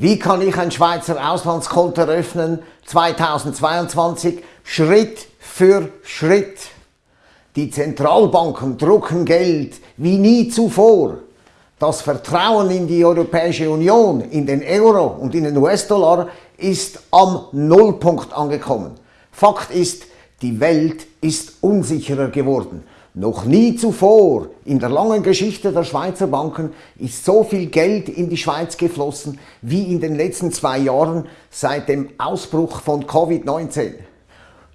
Wie kann ich ein Schweizer Auslandskonto eröffnen 2022 Schritt für Schritt? Die Zentralbanken drucken Geld wie nie zuvor. Das Vertrauen in die Europäische Union, in den Euro und in den US-Dollar ist am Nullpunkt angekommen. Fakt ist, die Welt ist unsicherer geworden. Noch nie zuvor in der langen Geschichte der Schweizer Banken ist so viel Geld in die Schweiz geflossen wie in den letzten zwei Jahren seit dem Ausbruch von Covid-19.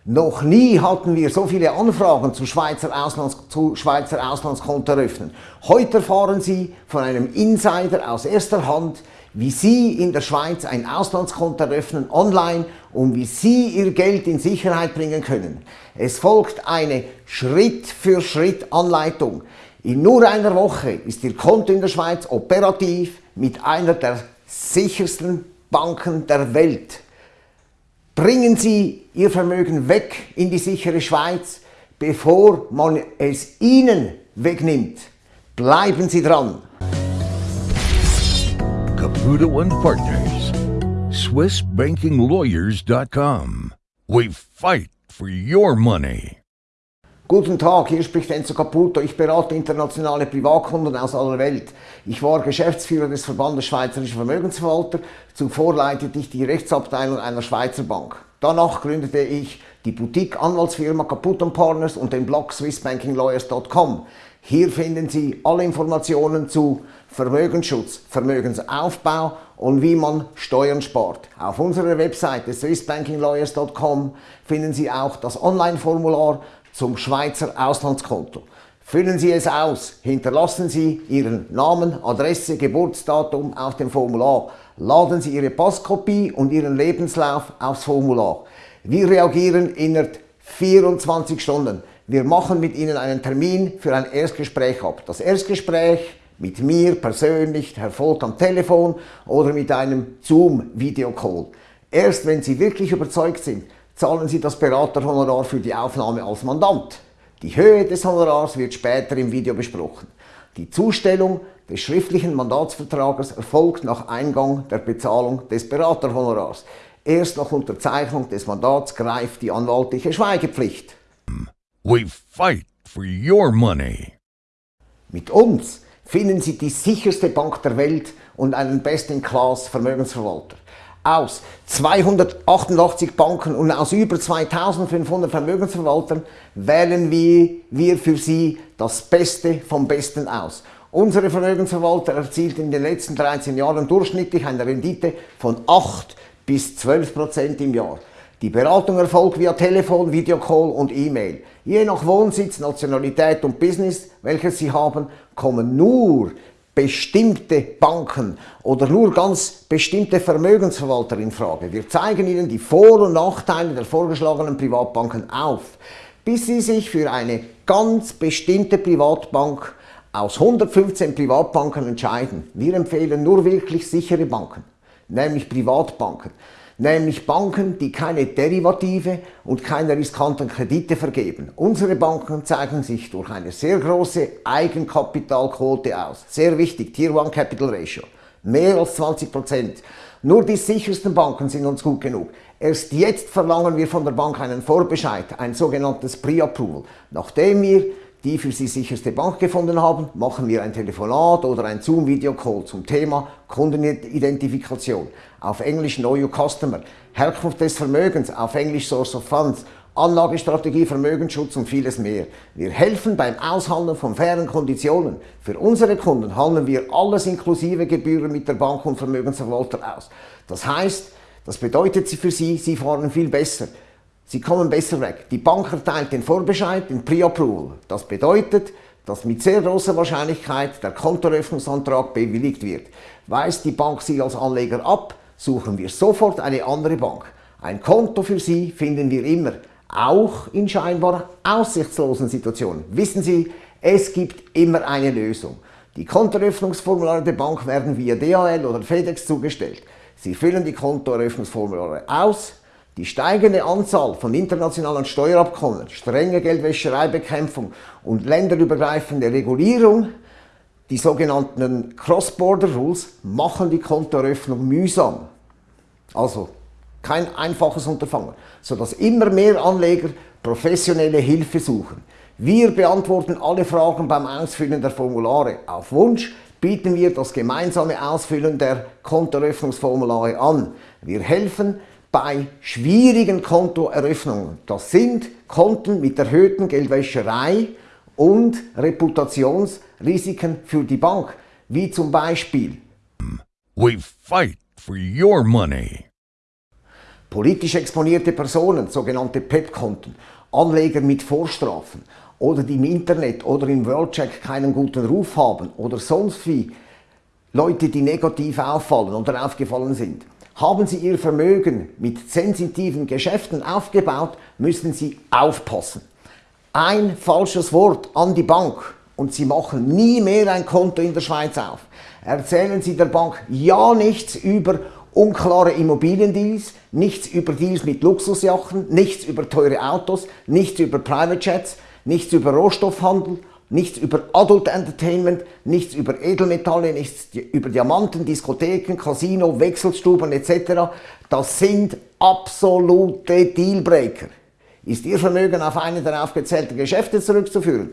Noch nie hatten wir so viele Anfragen zu Schweizer, Auslands zu Schweizer Auslandskonto eröffnen. Heute erfahren Sie von einem Insider aus erster Hand, wie Sie in der Schweiz ein Auslandskonto eröffnen online und wie Sie Ihr Geld in Sicherheit bringen können. Es folgt eine Schritt-für-Schritt-Anleitung. In nur einer Woche ist Ihr Konto in der Schweiz operativ mit einer der sichersten Banken der Welt. Bringen Sie Ihr Vermögen weg in die sichere Schweiz, bevor man es Ihnen wegnimmt. Bleiben Sie dran! Caputo and Partners. SwissBankingLawyers.com. We fight for your money. Guten Tag, hier spricht Enzo Caputo. Ich berate internationale Privatkunden aus aller Welt. Ich war Geschäftsführer des Verbandes Schweizerischer Vermögensverwalter. Zuvor leitete ich die Rechtsabteilung einer Schweizer Bank. Danach gründete ich die Boutique-Anwaltsfirma Caputo Partners und den Blog SwissBankingLawyers.com. Hier finden Sie alle Informationen zu Vermögensschutz, Vermögensaufbau und wie man Steuern spart. Auf unserer Webseite swissbankinglawyers.com finden Sie auch das Online-Formular zum Schweizer Auslandskonto. Füllen Sie es aus, hinterlassen Sie Ihren Namen, Adresse, Geburtsdatum auf dem Formular, laden Sie Ihre Passkopie und Ihren Lebenslauf aufs Formular. Wir reagieren innerhalb 24 Stunden. Wir machen mit Ihnen einen Termin für ein Erstgespräch ab. Das Erstgespräch mit mir persönlich erfolgt am Telefon oder mit einem Zoom-Videocall. Erst wenn Sie wirklich überzeugt sind, zahlen Sie das Beraterhonorar für die Aufnahme als Mandant. Die Höhe des Honorars wird später im Video besprochen. Die Zustellung des schriftlichen Mandatsvertrages erfolgt nach Eingang der Bezahlung des Beraterhonorars. Erst nach Unterzeichnung des Mandats greift die anwaltliche Schweigepflicht. We fight for your money. Mit uns finden Sie die sicherste Bank der Welt und einen Best-in-Class Vermögensverwalter. Aus 288 Banken und aus über 2500 Vermögensverwaltern wählen wir, für Sie das Beste vom Besten aus. Unsere Vermögensverwalter erzielten in den letzten 13 Jahren durchschnittlich eine Rendite von 8 bis 12 Prozent im Jahr. Die Beratung erfolgt via Telefon, Videocall und E-Mail. Je nach Wohnsitz, Nationalität und Business, welches Sie haben, kommen nur bestimmte Banken oder nur ganz bestimmte Vermögensverwalter in Frage. Wir zeigen Ihnen die Vor- und Nachteile der vorgeschlagenen Privatbanken auf, bis Sie sich für eine ganz bestimmte Privatbank aus 115 Privatbanken entscheiden. Wir empfehlen nur wirklich sichere Banken, nämlich Privatbanken nämlich Banken, die keine Derivative und keine riskanten Kredite vergeben. Unsere Banken zeigen sich durch eine sehr große Eigenkapitalquote aus. Sehr wichtig, Tier 1 Capital Ratio. Mehr als 20% Nur die sichersten Banken sind uns gut genug. Erst jetzt verlangen wir von der Bank einen Vorbescheid, ein sogenanntes Pre-Approval, nachdem wir die für Sie sicherste Bank gefunden haben, machen wir ein Telefonat oder ein Zoom-Video-Call zum Thema Kundenidentifikation. Auf Englisch Know Your Customer, Herkunft des Vermögens, auf Englisch Source of Funds, Anlagestrategie, Vermögensschutz und vieles mehr. Wir helfen beim Aushandeln von fairen Konditionen. Für unsere Kunden handeln wir alles inklusive Gebühren mit der Bank und Vermögensverwalter aus. Das heißt, das bedeutet für Sie, Sie fahren viel besser. Sie kommen besser weg. Die Bank erteilt den Vorbescheid, den Pre-Approval. Das bedeutet, dass mit sehr großer Wahrscheinlichkeit der Kontoeröffnungsantrag bewilligt wird. Weist die Bank Sie als Anleger ab, suchen wir sofort eine andere Bank. Ein Konto für Sie finden wir immer, auch in scheinbar aussichtslosen Situationen. Wissen Sie, es gibt immer eine Lösung. Die Kontoeröffnungsformulare der Bank werden via DHL oder FedEx zugestellt. Sie füllen die Kontoeröffnungsformulare aus, die steigende Anzahl von internationalen Steuerabkommen, strenge Geldwäschereibekämpfung und länderübergreifende Regulierung, Die sogenannten Cross-Border Rules machen die Kontoeröffnung mühsam. Also kein einfaches Unterfangen, sodass immer mehr Anleger professionelle Hilfe suchen. Wir beantworten alle Fragen beim Ausfüllen der Formulare. Auf Wunsch bieten wir das gemeinsame Ausfüllen der Kontoeröffnungsformulare an. Wir helfen bei schwierigen Kontoeröffnungen. Das sind Konten mit erhöhten Geldwäscherei und Reputationsrisiken für die Bank, wie zum Beispiel We fight for your money. Politisch exponierte Personen, sogenannte PEP-Konten, Anleger mit Vorstrafen oder die im Internet oder im Worldcheck keinen guten Ruf haben oder sonst wie Leute, die negativ auffallen oder aufgefallen sind. Haben Sie Ihr Vermögen mit sensitiven Geschäften aufgebaut, müssen Sie aufpassen. Ein falsches Wort an die Bank und Sie machen nie mehr ein Konto in der Schweiz auf. Erzählen Sie der Bank ja nichts über unklare Immobiliendeals, nichts über Deals mit Luxusjachten, nichts über teure Autos, nichts über Private Jets, nichts über Rohstoffhandel, nichts über Adult Entertainment, nichts über Edelmetalle, nichts über Diamanten, Diskotheken, Casino, Wechselstuben etc. Das sind absolute Dealbreaker. Ist Ihr Vermögen auf eine der aufgezählten Geschäfte zurückzuführen?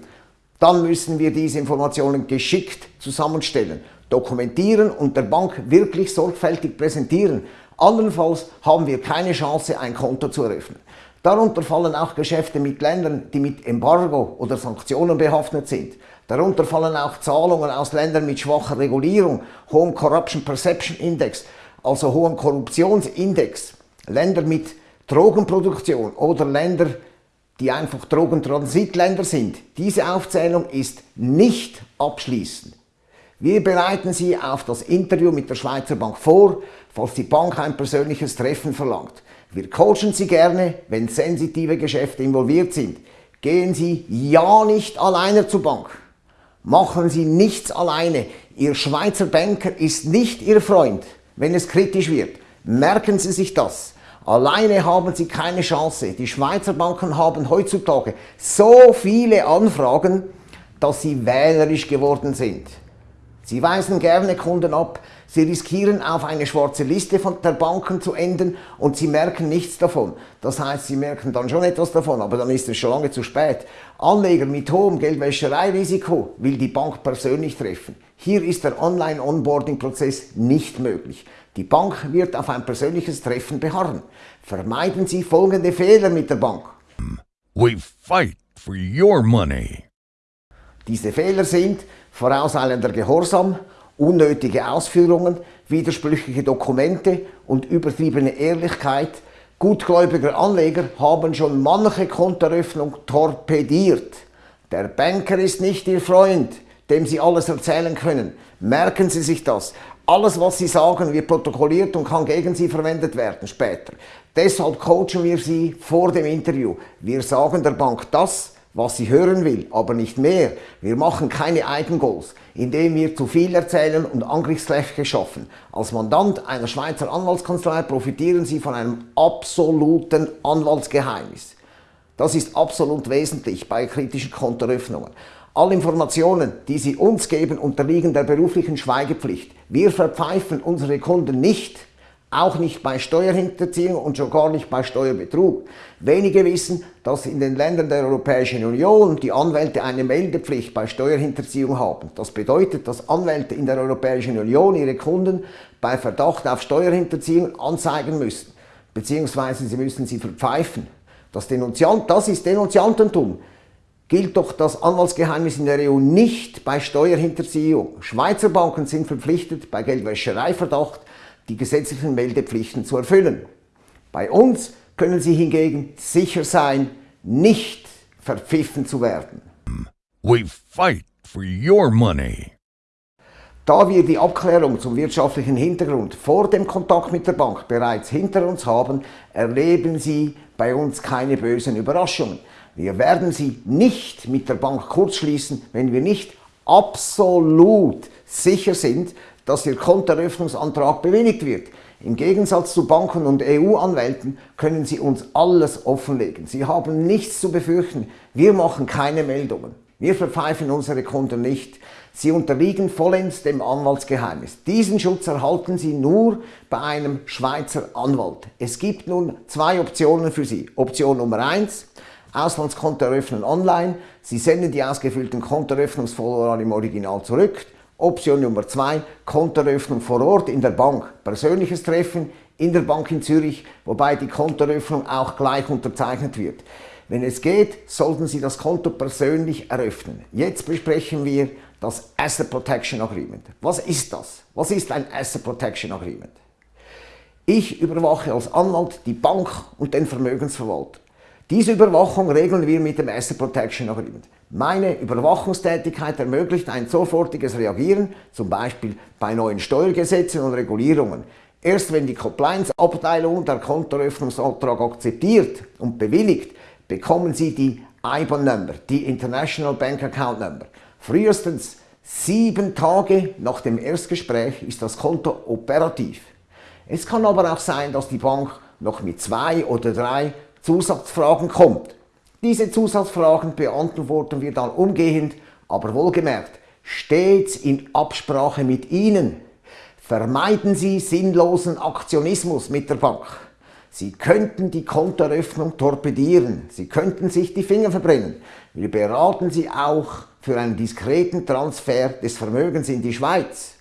Dann müssen wir diese Informationen geschickt zusammenstellen dokumentieren und der Bank wirklich sorgfältig präsentieren. Andernfalls haben wir keine Chance, ein Konto zu eröffnen. Darunter fallen auch Geschäfte mit Ländern, die mit Embargo oder Sanktionen behaftet sind. Darunter fallen auch Zahlungen aus Ländern mit schwacher Regulierung, hohem Corruption Perception Index, also hohem Korruptionsindex, Länder mit Drogenproduktion oder Länder, die einfach Drogentransitländer sind. Diese Aufzählung ist nicht abschließend. Wir bereiten Sie auf das Interview mit der Schweizer Bank vor, falls die Bank ein persönliches Treffen verlangt. Wir coachen Sie gerne, wenn sensitive Geschäfte involviert sind. Gehen Sie ja nicht alleine zur Bank. Machen Sie nichts alleine. Ihr Schweizer Banker ist nicht Ihr Freund, wenn es kritisch wird. Merken Sie sich das. Alleine haben Sie keine Chance. Die Schweizer Banken haben heutzutage so viele Anfragen, dass sie wählerisch geworden sind. Sie weisen gerne Kunden ab, sie riskieren auf eine schwarze Liste von der Banken zu enden und sie merken nichts davon. Das heißt, sie merken dann schon etwas davon, aber dann ist es schon lange zu spät. Anleger mit hohem Geldwäschereirisiko will die Bank persönlich treffen. Hier ist der Online-Onboarding-Prozess nicht möglich. Die Bank wird auf ein persönliches Treffen beharren. Vermeiden Sie folgende Fehler mit der Bank. We fight for your money. Diese Fehler sind, vorauseilender Gehorsam, unnötige Ausführungen, widersprüchliche Dokumente und übertriebene Ehrlichkeit gutgläubiger Anleger haben schon manche Kontoeröffnung torpediert. Der Banker ist nicht Ihr Freund, dem Sie alles erzählen können. Merken Sie sich das. Alles, was Sie sagen, wird protokolliert und kann gegen Sie verwendet werden später. Deshalb coachen wir Sie vor dem Interview. Wir sagen der Bank das, was sie hören will, aber nicht mehr. Wir machen keine Eigengoals, indem wir zu viel erzählen und Angriffsfläche schaffen. Als Mandant einer Schweizer Anwaltskanzlei profitieren Sie von einem absoluten Anwaltsgeheimnis. Das ist absolut wesentlich bei kritischen Kontoeröffnungen. Alle Informationen, die Sie uns geben, unterliegen der beruflichen Schweigepflicht. Wir verpfeifen unsere Kunden nicht, auch nicht bei Steuerhinterziehung und schon gar nicht bei Steuerbetrug. Wenige wissen, dass in den Ländern der Europäischen Union die Anwälte eine Meldepflicht bei Steuerhinterziehung haben. Das bedeutet, dass Anwälte in der Europäischen Union ihre Kunden bei Verdacht auf Steuerhinterziehung anzeigen müssen, beziehungsweise sie müssen sie verpfeifen. Das, Denunziant, das ist Denunziantentum. Gilt doch das Anwaltsgeheimnis in der EU nicht bei Steuerhinterziehung. Schweizer Banken sind verpflichtet, bei Geldwäschereiverdacht die gesetzlichen Meldepflichten zu erfüllen. Bei uns können Sie hingegen sicher sein, nicht verpfiffen zu werden. We fight for your money. Da wir die Abklärung zum wirtschaftlichen Hintergrund vor dem Kontakt mit der Bank bereits hinter uns haben, erleben Sie bei uns keine bösen Überraschungen. Wir werden Sie nicht mit der Bank kurzschließen, wenn wir nicht absolut sicher sind, dass Ihr Kontoeröffnungsantrag bewilligt wird. Im Gegensatz zu Banken und EU-Anwälten können Sie uns alles offenlegen. Sie haben nichts zu befürchten. Wir machen keine Meldungen. Wir verpfeifen unsere Kunden nicht. Sie unterliegen vollends dem Anwaltsgeheimnis. Diesen Schutz erhalten Sie nur bei einem Schweizer Anwalt. Es gibt nun zwei Optionen für Sie. Option Nummer eins: Auslandskonto eröffnen online. Sie senden die ausgefüllten Kontoeröffnungsformulare im Original zurück. Option Nummer zwei: Kontoeröffnung vor Ort in der Bank. Persönliches Treffen in der Bank in Zürich, wobei die Kontoeröffnung auch gleich unterzeichnet wird. Wenn es geht, sollten Sie das Konto persönlich eröffnen. Jetzt besprechen wir das Asset Protection Agreement. Was ist das? Was ist ein Asset Protection Agreement? Ich überwache als Anwalt die Bank und den Vermögensverwalter. Diese Überwachung regeln wir mit dem Asset Protection Agreement. Meine Überwachungstätigkeit ermöglicht ein sofortiges Reagieren, zum Beispiel bei neuen Steuergesetzen und Regulierungen. Erst wenn die Compliance-Abteilung der Kontoeröffnungsantrag akzeptiert und bewilligt, bekommen Sie die IBAN-Nummer, die International Bank Account Number. Frühestens sieben Tage nach dem Erstgespräch ist das Konto operativ. Es kann aber auch sein, dass die Bank noch mit zwei oder drei Zusatzfragen kommt. Diese Zusatzfragen beantworten wir dann umgehend, aber wohlgemerkt, stets in Absprache mit Ihnen. Vermeiden Sie sinnlosen Aktionismus mit der Bank. Sie könnten die Kontoeröffnung torpedieren. Sie könnten sich die Finger verbrennen. Wir beraten Sie auch für einen diskreten Transfer des Vermögens in die Schweiz.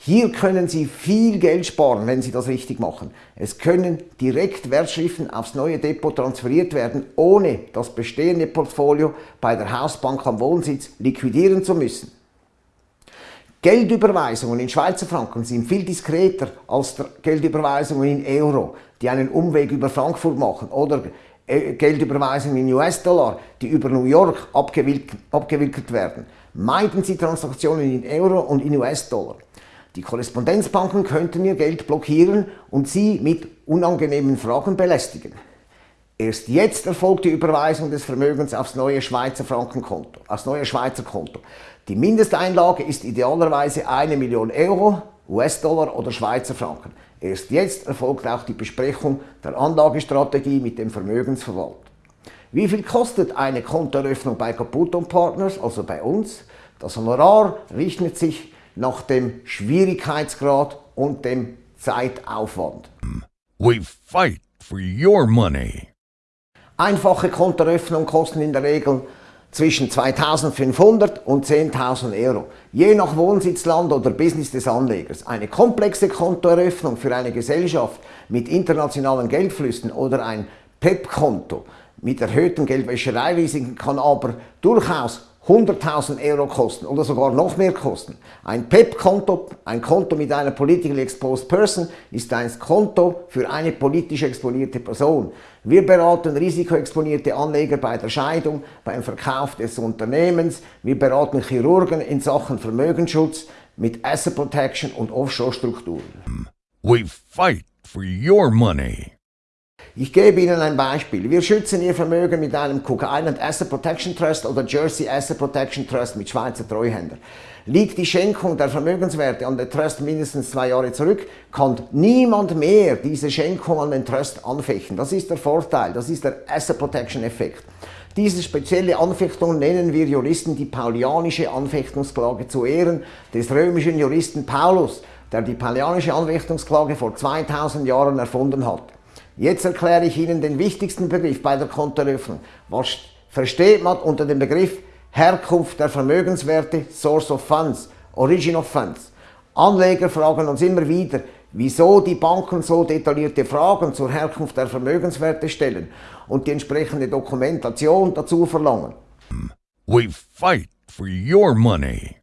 Hier können Sie viel Geld sparen, wenn Sie das richtig machen. Es können direkt Wertschriften aufs neue Depot transferiert werden, ohne das bestehende Portfolio bei der Hausbank am Wohnsitz liquidieren zu müssen. Geldüberweisungen in Schweizer Franken sind viel diskreter als Geldüberweisungen in Euro, die einen Umweg über Frankfurt machen oder äh, Geldüberweisungen in US-Dollar, die über New York abgewickelt werden. Meiden Sie Transaktionen in Euro und in US-Dollar. Die Korrespondenzbanken könnten Ihr Geld blockieren und Sie mit unangenehmen Fragen belästigen. Erst jetzt erfolgt die Überweisung des Vermögens aufs neue Schweizer Frankenkonto, aufs neue Schweizer Konto. Die Mindesteinlage ist idealerweise eine Million Euro, US-Dollar oder Schweizer Franken. Erst jetzt erfolgt auch die Besprechung der Anlagestrategie mit dem Vermögensverwalter. Wie viel kostet eine Kontoeröffnung bei Caputo Partners, also bei uns? Das Honorar richtet sich nach dem Schwierigkeitsgrad und dem Zeitaufwand. We fight for your money. Einfache Kontoeröffnungen kosten in der Regel zwischen 2500 und 10.000 Euro, je nach Wohnsitzland oder Business des Anlegers. Eine komplexe Kontoeröffnung für eine Gesellschaft mit internationalen Geldflüssen oder ein PEP-Konto mit erhöhten Geldwäschereirisiken kann aber durchaus 100.000 Euro kosten oder sogar noch mehr kosten. Ein PEP-Konto, ein Konto mit einer Politically Exposed Person, ist ein Konto für eine politisch exponierte Person. Wir beraten risikoexponierte Anleger bei der Scheidung, beim Verkauf des Unternehmens. Wir beraten Chirurgen in Sachen Vermögensschutz mit Asset Protection und Offshore-Strukturen. We fight for your money. Ich gebe Ihnen ein Beispiel. Wir schützen Ihr Vermögen mit einem Cook Island Asset Protection Trust oder Jersey Asset Protection Trust mit Schweizer Treuhänder. Liegt die Schenkung der Vermögenswerte an den Trust mindestens zwei Jahre zurück, kann niemand mehr diese Schenkung an den Trust anfechten. Das ist der Vorteil, das ist der Asset Protection Effekt. Diese spezielle Anfechtung nennen wir Juristen die paulianische Anfechtungsklage zu Ehren des römischen Juristen Paulus, der die paulianische Anfechtungsklage vor 2000 Jahren erfunden hat. Jetzt erkläre ich Ihnen den wichtigsten Begriff bei der Kontoeröffnung. Was versteht man unter dem Begriff Herkunft der Vermögenswerte, Source of Funds, Origin of Funds? Anleger fragen uns immer wieder, wieso die Banken so detaillierte Fragen zur Herkunft der Vermögenswerte stellen und die entsprechende Dokumentation dazu verlangen. We fight for your money.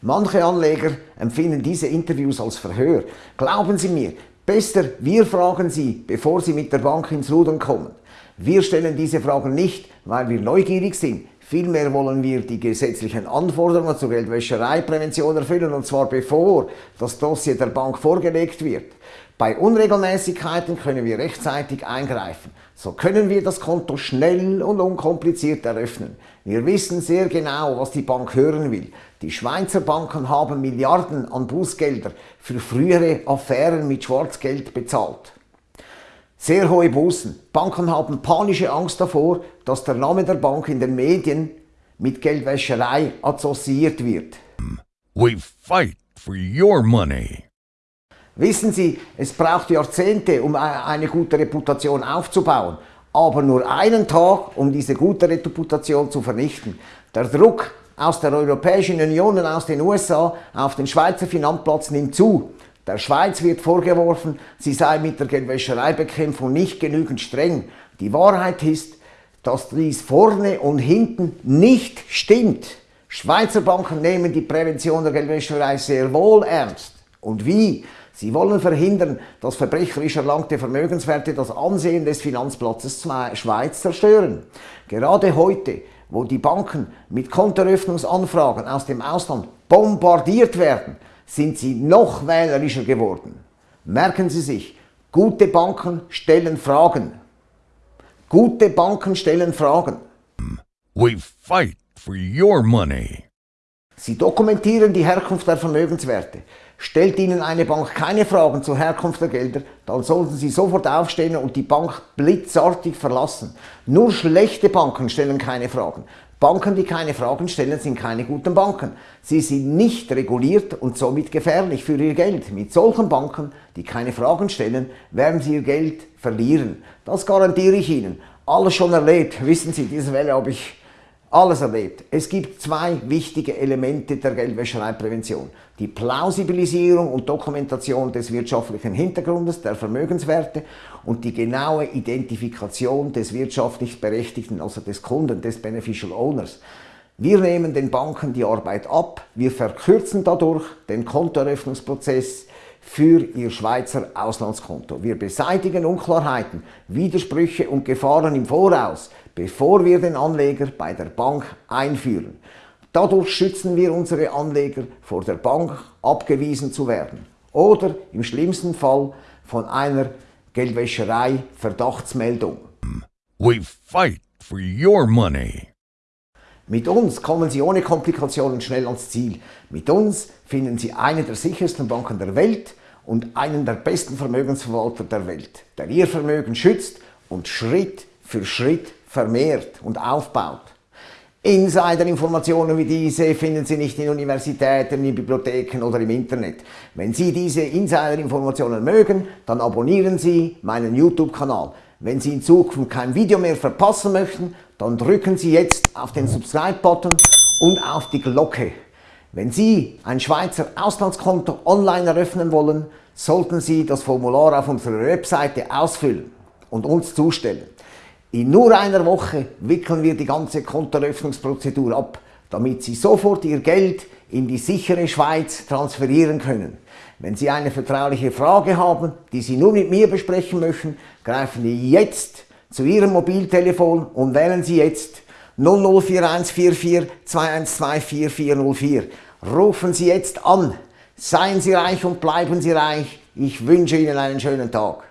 Manche Anleger empfinden diese Interviews als Verhör. Glauben Sie mir, Besser, wir fragen Sie, bevor Sie mit der Bank ins Rudern kommen. Wir stellen diese Fragen nicht, weil wir neugierig sind. Vielmehr wollen wir die gesetzlichen Anforderungen zur Geldwäschereiprävention erfüllen, und zwar bevor das Dossier der Bank vorgelegt wird. Bei Unregelmäßigkeiten können wir rechtzeitig eingreifen. So können wir das Konto schnell und unkompliziert eröffnen. Wir wissen sehr genau, was die Bank hören will. Die Schweizer Banken haben Milliarden an Bußgelder für frühere Affären mit Schwarzgeld bezahlt. Sehr hohe Bußen. Banken haben panische Angst davor, dass der Name der Bank in den Medien mit Geldwäscherei assoziiert wird. We fight for your money. Wissen Sie, es braucht Jahrzehnte, um eine gute Reputation aufzubauen, aber nur einen Tag, um diese gute Reputation zu vernichten. Der Druck aus der Europäischen Union und aus den USA auf den Schweizer Finanzplatz nimmt zu. Der Schweiz wird vorgeworfen, sie sei mit der Geldwäschereibekämpfung nicht genügend streng. Die Wahrheit ist, dass dies vorne und hinten nicht stimmt. Schweizer Banken nehmen die Prävention der Geldwäscherei sehr wohl ernst. Und wie? Sie wollen verhindern, dass verbrecherisch erlangte Vermögenswerte das Ansehen des Finanzplatzes Schweiz zerstören. Gerade heute, wo die Banken mit Kontoeröffnungsanfragen aus dem Ausland bombardiert werden, sind sie noch wählerischer geworden. Merken Sie sich, gute Banken stellen Fragen. Gute Banken stellen Fragen. We fight for your money. Sie dokumentieren die Herkunft der Vermögenswerte. Stellt Ihnen eine Bank keine Fragen zur Herkunft der Gelder, dann sollten Sie sofort aufstehen und die Bank blitzartig verlassen. Nur schlechte Banken stellen keine Fragen. Banken, die keine Fragen stellen, sind keine guten Banken. Sie sind nicht reguliert und somit gefährlich für Ihr Geld. Mit solchen Banken, die keine Fragen stellen, werden Sie Ihr Geld verlieren. Das garantiere ich Ihnen. Alles schon erlebt. Wissen Sie, diese Welle habe ich alles erlebt. Es gibt zwei wichtige Elemente der Geldwäschereiprävention. Die Plausibilisierung und Dokumentation des wirtschaftlichen Hintergrundes der Vermögenswerte und die genaue Identifikation des wirtschaftlich Berechtigten, also des Kunden, des Beneficial Owners. Wir nehmen den Banken die Arbeit ab, wir verkürzen dadurch den Kontoeröffnungsprozess für ihr Schweizer Auslandskonto. Wir beseitigen Unklarheiten, Widersprüche und Gefahren im Voraus bevor wir den Anleger bei der Bank einführen. Dadurch schützen wir unsere Anleger vor der Bank abgewiesen zu werden oder im schlimmsten Fall von einer Geldwäscherei Verdachtsmeldung. We fight for your money. Mit uns kommen Sie ohne Komplikationen schnell ans Ziel. Mit uns finden Sie eine der sichersten Banken der Welt und einen der besten Vermögensverwalter der Welt, der Ihr Vermögen schützt und Schritt für Schritt vermehrt und aufbaut. Insider-Informationen wie diese finden Sie nicht in Universitäten, in Bibliotheken oder im Internet. Wenn Sie diese Insider-Informationen mögen, dann abonnieren Sie meinen YouTube-Kanal. Wenn Sie in Zukunft kein Video mehr verpassen möchten, dann drücken Sie jetzt auf den Subscribe-Button und auf die Glocke. Wenn Sie ein Schweizer Auslandskonto online eröffnen wollen, sollten Sie das Formular auf unserer Webseite ausfüllen und uns zustellen. In nur einer Woche wickeln wir die ganze Kontoeröffnungsprozedur ab, damit Sie sofort Ihr Geld in die sichere Schweiz transferieren können. Wenn Sie eine vertrauliche Frage haben, die Sie nur mit mir besprechen möchten, greifen Sie jetzt zu Ihrem Mobiltelefon und wählen Sie jetzt 004144 2124404. Rufen Sie jetzt an. Seien Sie reich und bleiben Sie reich. Ich wünsche Ihnen einen schönen Tag.